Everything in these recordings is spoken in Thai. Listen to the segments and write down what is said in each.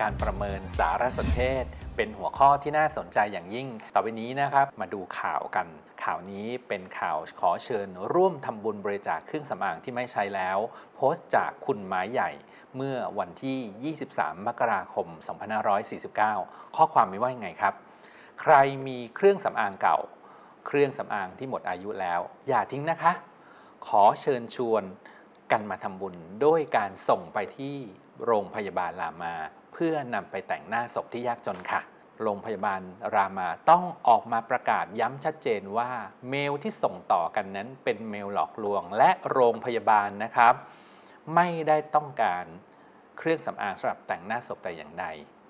การประเมินสารสนเทศ เป็นหัวข้อที่น่าสนใจอย่างยิ่ง ต่อไปนี้นะครับ มาดูข่าวกัน ข่าวนี้เป็นข่าวขอเชิญ ร่วมทำบุญบริจาคเครื่องสำอางที่ไม่ใช้แล้ว โพสต์จากคุณไม้ใหญ่ เมื่อวันที่ 23 มกราคม 2549 ข้อความมีว่ายังไงครับ ใครมีเครื่องสำอางเก่า เครื่องสำอางที่หมดอายุแล้ว อย่าทิ้งนะคะ ขอเชิญชวนกันมาทำบุญด้วยการส่งไปที่โรงพยาบาลรามา เพื่อนำไปแต่งหน้าศพที่ยากจนค่ะ โรงพยาบาลรามาต้องออกมาประกาศย้ำชัดเจนว่า เมลที่ส่งต่อกันนั้นเป็นเมลหลอกลวง และโรงพยาบาลนะครับ ไม่ได้ต้องการเครื่องสำอางสำหรับแต่งหน้าศพแต่อย่างใด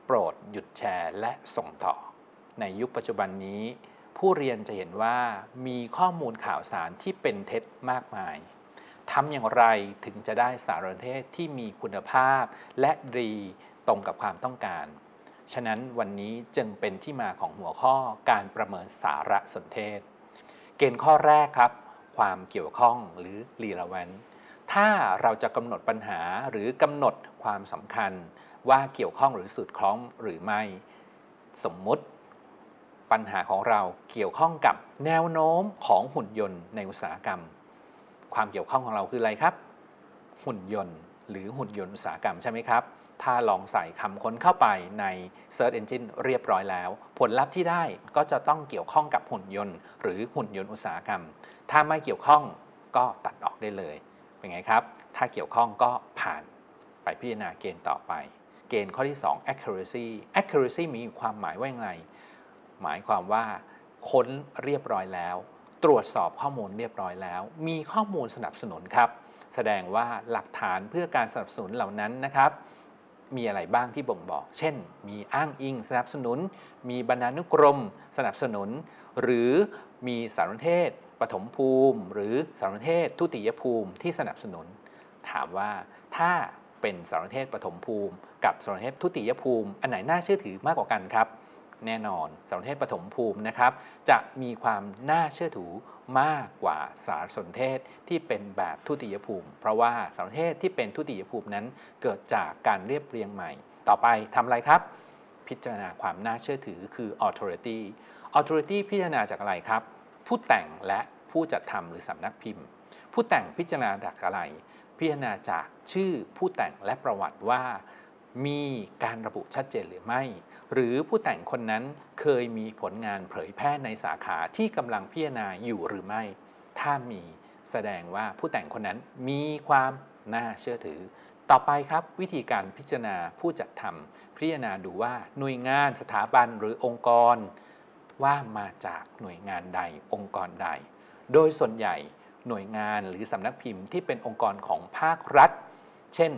โปรดหยุดแชร์และส่งต่อ ในยุคปัจจุบันนี้ ผู้เรียนจะเห็นว่ามีข้อมูลข่าวสารที่เป็นเท็จมากมายทำอย่างไรถึงจะได้สารสนเทศที่มีคุณภาพและดี ตรงกับความต้องการ ฉะนั้นวันนี้จึงเป็นที่มาของหัวข้อการประเมินสารสนเทศ เกณฑ์ข้อแรกครับ ความเกี่ยวข้องหรือ relevant ถ้าเราจะกำหนดปัญหาหรือกำหนดความสำคัญว่าเกี่ยวข้องหรือสุดคล้องหรือไม่ สมมุติปัญหาของเราเกี่ยวข้องกับแนวโน้มของหุ่นยนต์ในอุตสาหกรรม ความเกี่ยวข้องของเราคืออะไรครับ หุ่นยนต์ หรือหุ่นยนต์อุตสาหกรรมใช่ไหมครับ ถ้าลองใส่คำค้นเข้าไปใน Search Engine เรียบร้อยแล้ว ผลลัพธ์ที่ได้ก็จะต้องเกี่ยวข้องกับหุ่นยนต์ หรือหุ่นยนต์อุตสาหกรรม ถ้าไม่เกี่ยวข้องก็ตัดออกได้เลย เป็นไงครับ ถ้าเกี่ยวข้องก็ผ่านไปพิจารณาเกณฑ์ต่อไป เกณฑ์ข้อที่ 2 accuracy accuracy มีความหมายว่าอย่างไร หมายความว่าค้นเรียบร้อยแล้ว ตรวจสอบข้อมูลเรียบร้อยแล้ว มีข้อมูลสนับสนุนครับ แสดงว่าหลักฐานเพื่อการสนับสนุนเหล่านั้นนะครับมีอะไรบ้างที่บ่งบอก เช่น มีอ้างอิงสนับสนุน มีบรรณานุกรมสนับสนุน หรือมีสารสนเทศปฐมภูมิ หรือสารสนเทศทุติยภูมิที่สนับสนุน ถามว่าถ้าเป็นสารสนเทศปฐมภูมิ กับสารสนเทศทุติยภูมิ อันไหนน่าเชื่อถือมากกว่ากันครับ แน่นอนสารสนเทศปฐมภูมินะครับ จะมีความน่าเชื่อถือมากกว่าสารสนเทศที่เป็นแบบทุติยภูมิ เพราะว่าสารสนเทศที่เป็นทุติยภูมินั้น เกิดจากการเรียบเรียงใหม่ ต่อไปทำอะไรครับ พิจารณาความน่าเชื่อถือคือ authority authority พิจารณาจากอะไรครับ ผู้แต่งและผู้จัดทำหรือสำนักพิมพ์ ผู้แต่งพิจารณาจากอะไร พิจารณาจากชื่อผู้แต่งและประวัติว่ามีการระบุชัดเจนหรือไม่ หรือผู้แต่งคนนั้นเคยมีผลงานเผยแพร่ในสาขาที่กำลังพิจารณาอยู่หรือไม่ ถ้ามีแสดงว่าผู้แต่งคนนั้นมีความน่าเชื่อถือ ต่อไปครับวิธีการพิจารณาผู้จัดทำพิจารณาดูว่าหน่วยงานสถาบันหรือองค์กร ว่ามาจากหน่วยงานใดองค์กรใด โดยส่วนใหญ่หน่วยงานหรือสำนักพิมพ์ที่เป็นองค์กรของภาครัฐ เช่น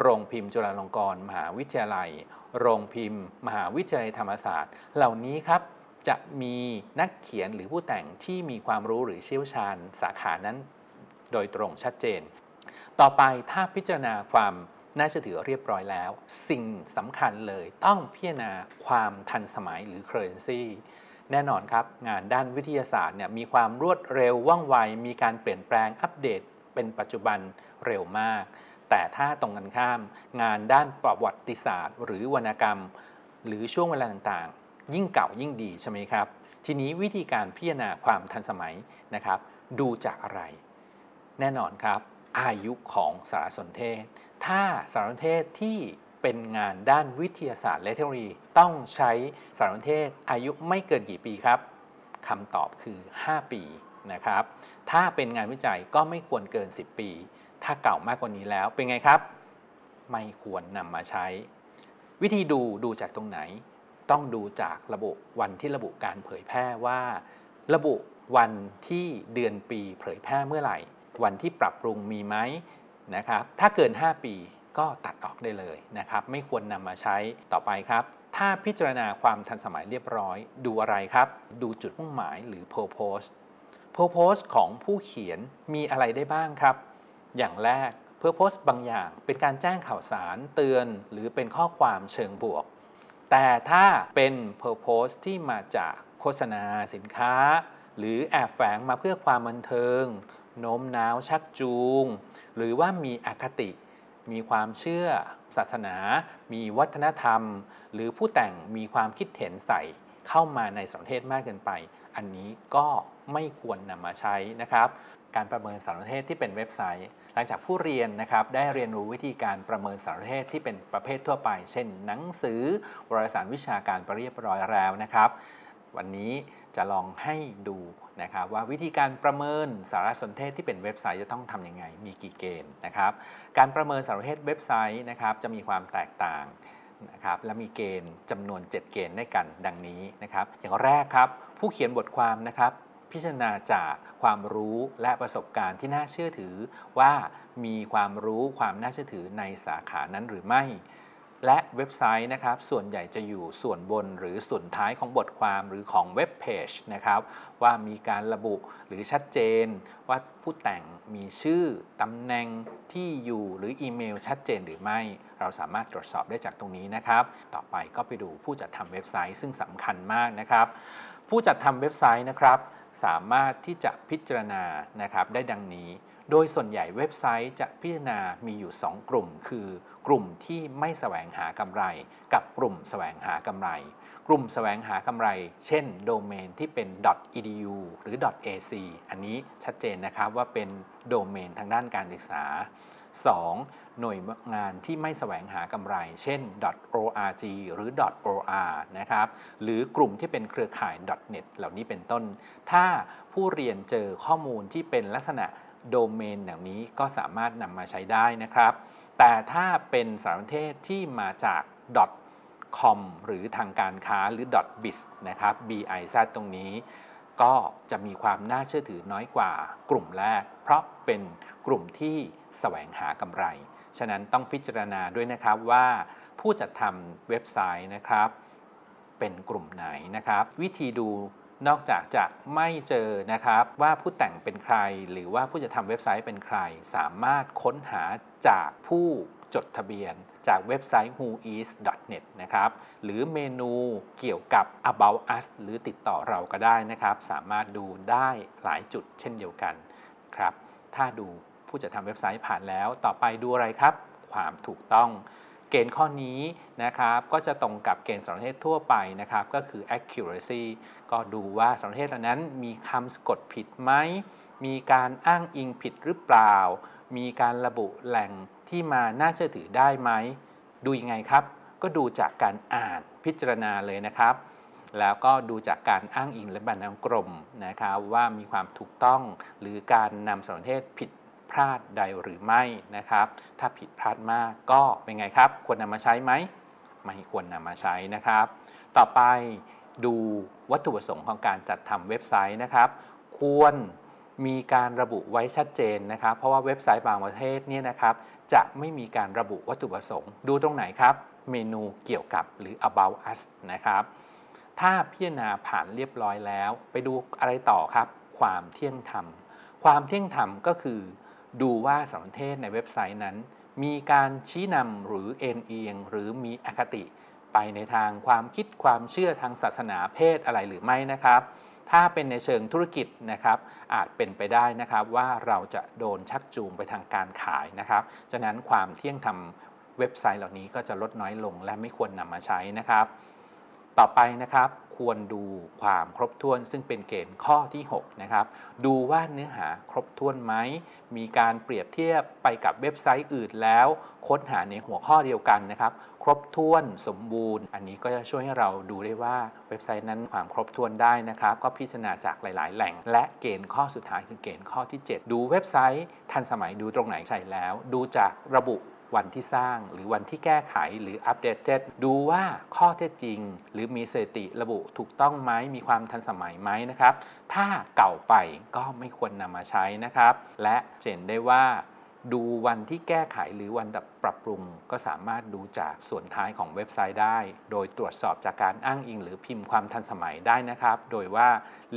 โรงพิมพ์จุฬาลงกรณ์มหาวิทยาลัย โรงพิมพ์ มหาวิทยาลัยธรรมศาสตร์ เหล่านี้ครับจะมีนักเขียนหรือผู้แต่งที่มีความรู้หรือเชี่ยวชาญสาขานั้น โดยตรงชัดเจน ต่อไปถ้าพิจารณาความน่าเชื่อถือเรียบร้อยแล้ว สิ่งสำคัญเลยต้องพิจารณาความทันสมัยหรือ currency แน่นอนครับ งานด้านวิทยาศาสตร์เนี่ยมีความรวดเร็วว่องไว มีการเปลี่ยนแปลงอัปเดตเป็นปัจจุบันเร็วมาก แต่ถ้าตรงกันข้าม งานด้านประวัติศาสตร์ หรือวรรณกรรม หรือช่วงเวลาต่างๆ ยิ่งเก่ายิ่งดีใช่ไหมครับ ทีนี้วิธีการพิจารณาความทันสมัยนะครับ ดูจากอะไร แน่นอนครับ อายุของสารสนเทศ ถ้าสารสนเทศที่เป็นงานด้านวิทยาศาสตร์และเทคโนโลยีต้องใช้สารสนเทศอายุไม่เกินกี่ปีครับคำตอบคือ 5 ปีนะครับ ถ้าเป็นงานวิจัยก็ไม่ควรเกิน 10 ปี ถ้าเก่ามากกว่านี้แล้วเป็นไงครับ ไม่ควรนำมาใช้ วิธีดูดูจากตรงไหน ต้องดูจากระบุวันที่ระบุการเผยแพร่ว่า ระบุวันที่เดือนปีเผยแพร่เมื่อไหร่ วันที่ปรับปรุงมีไหมนะครับ ถ้าเกิน 5 ปีก็ตัดออกได้เลยนะครับ ไม่ควรนำมาใช้ต่อไปครับ ถ้าพิจารณาความทันสมัยเรียบร้อย ดูอะไรครับ ดูจุดมุ่งหมายหรือ purpose purpose ของผู้เขียนมีอะไรได้บ้างครับ อย่างแรก purpose บางอย่างเป็นการแจ้งข่าวสารเตือน หรือเป็นข้อความเชิงบวก แต่ถ้าเป็น purpose ที่มาจากโฆษณาสินค้า หรือแอบแฝงมาเพื่อความบันเทิงโน้มน้าวชักจูง หรือว่ามีอคติ มีความเชื่อ ศาสนา มีวัฒนธรรม หรือผู้แต่งมีความคิดเห็นใส่เข้ามาในสารเทศมากเกินไป อันนี้ก็ไม่ควรนำมาใช้นะครับ การประเมินสารเทศที่เป็นเว็บไซต์ ลังจากผู้เรียนนะครับได้เรียนรู้วิธีการประเมินสารเทศที่เป็นประเภททั่วไป เช่น หนังสือวารสารวิชาการไปเรียบร้อยแล้วนะครับ วันนี้จะลองให้ดูนะครับว่าวิธีการประเมินสารสนเทศที่เป็นเว็บไซต์จะต้องทำยังไง มีกี่เกณฑ์นะครับ การประเมินสารสนเทศเว็บไซต์นะครับจะมีความแตกต่างนะครับและมีเกณฑ์จำนวน 7 เกณฑ์ด้วยกันดังนี้นะครับ อย่างแรกครับ ผู้เขียนบทความนะครับ พิจารณาจากความรู้และประสบการณ์ที่น่าเชื่อถือว่ามีความรู้ความน่าเชื่อถือในสาขานั้นหรือไม่ และเว็บไซต์นะครับ ส่วนใหญ่จะอยู่ส่วนบนหรือส่วนท้ายของบทความหรือของเว็บเพจนะครับ ว่ามีการระบุหรือชัดเจน ว่าผู้แต่งมีชื่อตำแหน่งที่อยู่หรืออีเมลชัดเจนหรือไม่ เราสามารถตรวจสอบได้จากตรงนี้นะครับ ต่อไปก็ไปดูผู้จัดทำเว็บไซต์ซึ่งสำคัญมากนะครับ ผู้จัดทำเว็บไซต์นะครับ สามารถที่จะพิจารณานะครับได้ดังนี้ โดยส่วนใหญ่เว็บไซต์จะพิจารณามีอยู่ 2 กลุ่ม คือกลุ่มที่ไม่แสวงหากำไร กับกลุ่มแสวงหากำไร กลุ่มแสวงหากำไร เช่น โดเมนที่เป็น .edu หรือ .ac อันนี้ชัดเจนนะครับว่าเป็นโดเมนทางด้านการศึกษา 2. หน่วยงานที่ไม่แสวงหากำไร เช่น .org หรือ .or นะครับ หรือกลุ่มที่เป็นเครือข่าย .net เหล่านี้เป็นต้น ถ้าผู้เรียนเจอข้อมูลที่เป็นลักษณะโดเมนอย่างนี้ก็สามารถนำมาใช้ได้นะครับ แต่ถ้าเป็นสารสนเทศที่มาจาก .com หรือทางการค้าหรือ .biz นะครับ biz ตรงนี้ ก็จะมีความน่าเชื่อถือน้อยกว่ากลุ่มแรก เพราะเป็นกลุ่มที่แสวงหากำไร ฉะนั้นต้องพิจารณาด้วยนะครับว่า ผู้จัดทำเว็บไซต์นะครับ เป็นกลุ่มไหนนะครับ วิธีดูนอกจากจะไม่เจอนะครับว่าผู้แต่งเป็นใคร หรือว่าผู้จะทำเว็บไซต์เป็นใคร สามารถค้นหาจากผู้ จดทะเบียน จากเว็บไซต์ whois.net นะครับหรือเมนูเกี่ยวกับ about us หรือติดต่อเราก็ได้นะครับ สามารถดูได้หลายจุดเช่นเดียวกันครับถ้าดูผู้จัดทำเว็บไซต์ผ่านแล้ว ต่อไปดูอะไรครับ ความถูกต้อง เกณฑ์ข้อนี้นะครับก็จะตรงกับเกณฑ์สารเทศทั่วไปนะครับ ก็คือ accuracy ก็ดูว่าสารเทศเหล่านั้นมีคำสะกดผิดไหมมีการอ้างอิงผิดหรือเปล่า มีการระบุแหล่งที่มาน่าเชื่อถือได้ไหม ดูยังไงครับ ก็ดูจากการอ่านพิจารณาเลยนะครับ แล้วก็ดูจากการอ้างอิงและบรรณากรมนะครับว่ามีความถูกต้องหรือการนำสารเทศผิดพลาดใดหรือไม่นะครับ ถ้าผิดพลาดมากก็เป็นไงครับ ควรนำมาใช้ไหมไม่ควรนำมาใช้นะครับ ต่อไปดูวัตถุประสงค์ของการจัดทำเว็บไซต์นะครับ ควร มีการระบุไว้ชัดเจนนะครับ เพราะว่าเว็บไซต์บางประเทศเนี่ยนะครับ จะไม่มีการระบุวัตถุประสงค์ ดูตรงไหนครับ เมนูเกี่ยวกับหรือ about us นะครับ ถ้าพิจารณาผ่านเรียบร้อยแล้ว ไปดูอะไรต่อครับ ความเที่ยงธรรม ความเที่ยงธรรมก็คือ ดูว่าสารเทศในเว็บไซต์นั้น มีการชี้นำหรือเอ็นเอียง หรือมีอคติ ไปในทางความคิดความเชื่อทางศาสนาเพศอะไรหรือไม่นะครับ ถ้าเป็นในเชิงธุรกิจนะครับอาจเป็นไปได้นะครับว่าเราจะโดนชักจูงไปทางการขายนะครับฉะนั้นความเที่ยงธรรมเว็บไซต์เหล่านี้ก็จะลดน้อยลงและไม่ควรนำมาใช้นะครับ ต่อไปนะครับ ควรดูความครบถ้วน ซึ่งเป็นเกณฑ์ข้อที่6นะครับดูว่าเนื้อหาครบถ้วนไหมมีการเปรียบเทียบไปกับเว็บไซต์อื่นแล้ว ค้นหาในหัวข้อเดียวกันนะครับ ครบถ้วนสมบูรณ์ อันนี้ก็จะช่วยให้เราดูได้ว่าเว็บไซต์นั้นความครบถ้วนได้นะครับ ก็พิจารณาจากหลาย ๆ แหล่ง และเกณฑ์ข้อสุดท้ายคือเกณฑ์ข้อที่ 7 ดูเว็บไซต์ ทันสมัยดูตรงไหนใช่แล้ว ดูจากระบุ วันที่สร้างหรือวันที่แก้ไขหรืออัปเดตดูว่าข้อเท็จจริง หรือมีสถิติระบุถูกต้องไหมมีความทันสมัยไหมนะครับ ถ้าเก่าไปก็ไม่ควรนำมาใช้นะครับ และเห็นได้ว่าดูวันที่แก้ไขหรือวันปรับปรุง ก็สามารถดูจากส่วนท้ายของเว็บไซต์ได้ โดยตรวจสอบจากการอ้างอิง หรือพิมพ์ความทันสมัยได้นะครับ โดยว่า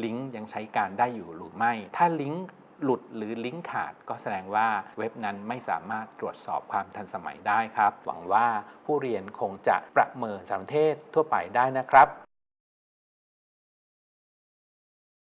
ลิงก์ยังใช้การได้อยู่หรือไม่ ถ้าลิงก์ หลุดหรือลิงก์ขาด ก็แสดงว่าเว็บนั้นไม่สามารถตรวจสอบความทันสมัยได้ครับ หวังว่าผู้เรียนคงจะประเมินสารเทศทั่วไปได้นะครับ